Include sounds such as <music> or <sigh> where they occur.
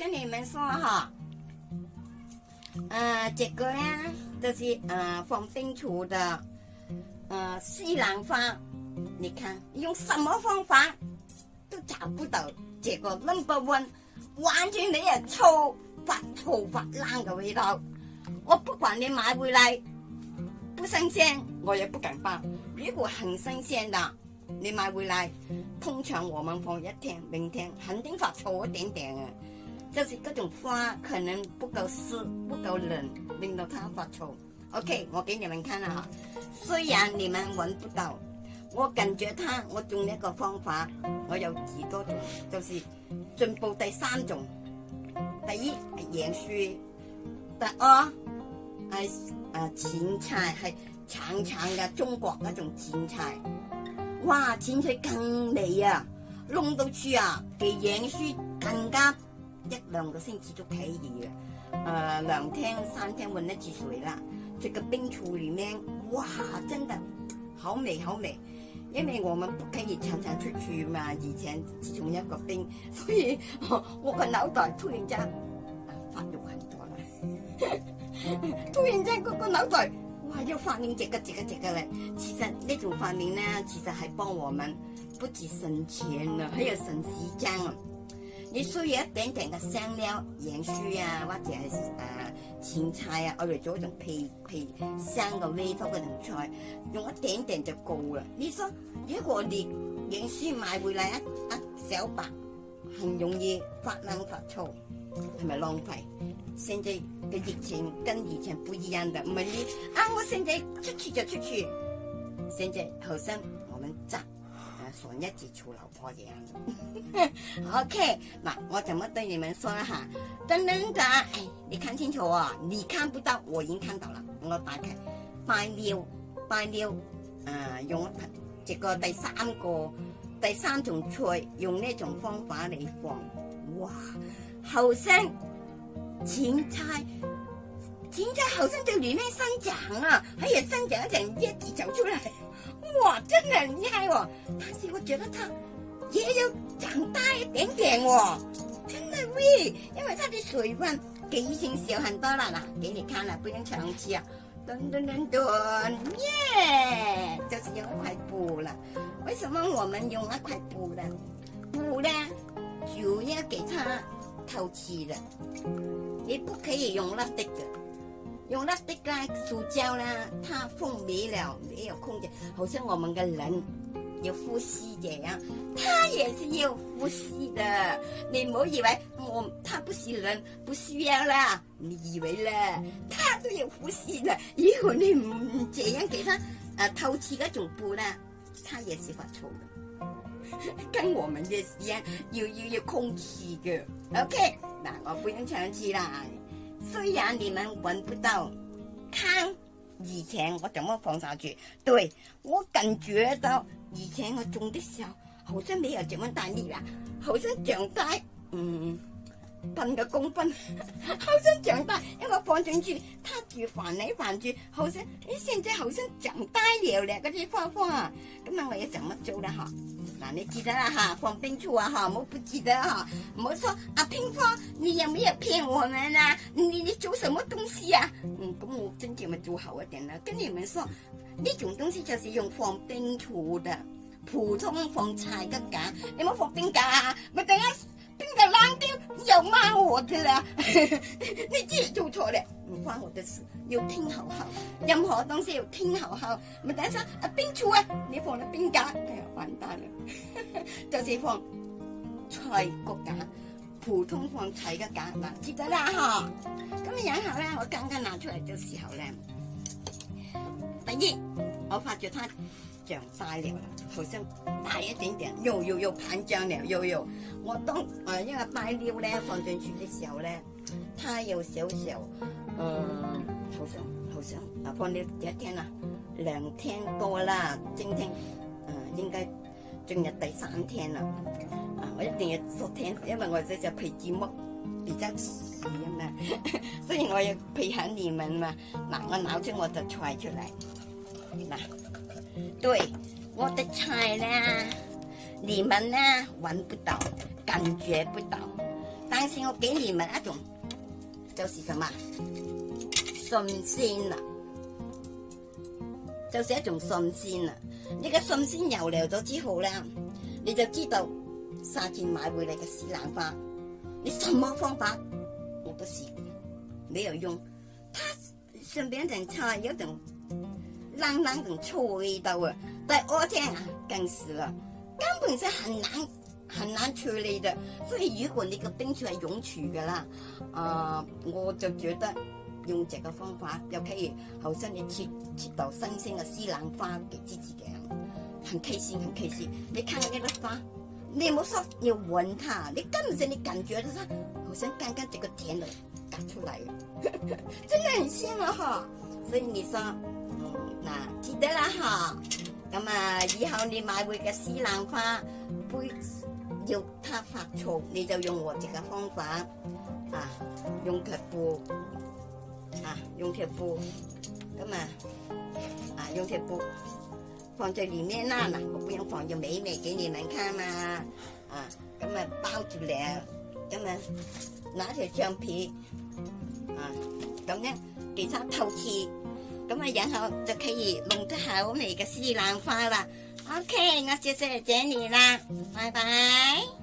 跟你们说哈，嗯，这个呢，就是嗯，黄兴厨的嗯，西兰花，你看用什么方法都找不到，结果弄不完，完全没有臭发臭发烂的味道。我不管你买回来不新鲜，我也不敢放。如果很新鲜的，你买回来，通常我们放一天，明天肯定发臭一点点啊。就是各种花可能不够湿、不够冷，令到它发臭。OK，我给你们看了哈。虽然你们闻不到，我感觉它，我用一个方法，我有几多种，就是进步第三种。第一养树，第二系啊芹菜系长长嘅中国那种芹菜，哇芹菜更美啊，弄到处啊，比养树更加。一兩個星期就睇以嘅，誒涼廳、餐廳換一次水啦，这個冰橱里面，哇，真的好美好美，因為我們不可以常常出去嘛，以前從一個冰，<laughs> 所以我個腦袋突然間發育很多啦，<laughs> 突然間个個腦袋哇要發明这个这个这个咧，其實呢種發明呢，其實還幫我們不止省钱啦，还有省時間。你需要一点点的香料、盐酥啊，或者是诶芹菜啊，我哋做一种配配香嘅味道嘅菜，用一点点就够了。你说如果你盐酥买回来一一小包，很容易发冷发臭，系咪浪费？现在嘅疫情跟以前不一样的，唔系你啊，我现在出去就出去，现在好像我们炸。笋一直出，老婆嘢。<laughs> 样 OK，那我怎么对你们说啊？等等的，你看清楚哦。你看不到，我已经看到啦。我打开，放料，放料，呃，用一个这个第三个，第三种菜，用呢种方法嚟放。哇，后生，青菜，青菜后生就里面生长啊，喺入生长一阵，一直走出嚟。哇，真的很厉害哦，但是我觉得它也有长大一点点哦，真的喂，因为它的水分比以前小很多了啦，给你看了，不用长期啊，炖炖炖炖，耶，就是用为块布了，为什么我们用那块布呢？布呢主要给它透气的。你不可以用那的。用 lastic 啦，塑胶啦，它封闭了，没有空间，好像我们的人有呼吸这样，它也是有呼吸的。你莫以为我它不是人，不需要啦，你以为嘞？它都有呼吸的，如果你唔这样给它啊透气个总部呢，它也是发臭的，<laughs> 跟我们的一样有有有空气的。OK，那我不用唱起啦。虽然你们闻不到，看以前我怎么放上去？对，我感觉到以前我种的时候好像没有这么大力啊，好像长在嗯。喷个公分，好想长大，一个放进去，他住烦你烦住，好像啲现在好像长大了咧，嗰啲花花，今日我要怎么做咧哈？嗱你记得啦哈，放冰柱啊，哈，我不记得哈，我说阿芳芳，你有没有骗我们啊？你你做什么东西啊？嗯，咁我真正咪做好一点啦，跟你们说，呢种东西就是用放冰柱的，普通放柴嘅架，你冇放冰架，咪等下。又冷掉，又骂我的啦！<laughs> 你知做错了，唔关我的事。要听好好，任何东西要听好号。唔，第下啊，冰处啊？你放了冰架？哎呀，完蛋了！<laughs> 就是放菜骨架，普通放菜的架嘛，记得啦哈。咁然后咧，我刚刚拿出嚟的时候咧，第一，我发觉它。长大了，好像大一点点，又又又盘胀了，又又，我当诶因为大料咧放进去的时候咧，它有小小，诶，好像好像啊放了几一天啦，两天多啦，今天，诶应该进入第三天了，啊我一定要昨天，因为我这只皮子木比较细啊嘛，所以我要配合你们嘛，嗱我拿出我的菜出嚟，嗱。对，我的菜呢，你们呢，闻不到，感觉不到，但是我给你们一种，就是什么，信心啊，就是一种信心啊。你个信心油了咗之后呢，你就知道，沙田买回来嘅屎兰花，你什么方法，我都试，没有用。他顺便种菜一种。很难种臭味道啊，但阿姐啊，更死了，根本是很难很难处理的。所以如果你个冰出来涌出噶啦，啊，我就觉得用这个方法，又可以，好像你切切到新鲜嘅西兰花几枝枝嘅，很开心很开心。你看看呢个花，你唔好说你闻它，你根本上你感觉到它好像刚刚这个甜的打出来 <laughs> 真的很香啊哈！所以你说。嗱，记得啦吓，咁啊，以后你买回嘅西兰花，杯要它发臭，你就用我这个方法，啊，用铁布，啊，用铁布，咁啊，啊，用铁布放在里面啦，嗱，我不用放就美美给你们看嘛，啊，咁啊包住两，咁啊拿条橡皮，啊，咁咧俾它透气。咁啊，然后就可以弄得好美嘅西兰花啦。OK，我介绍你啦，拜拜。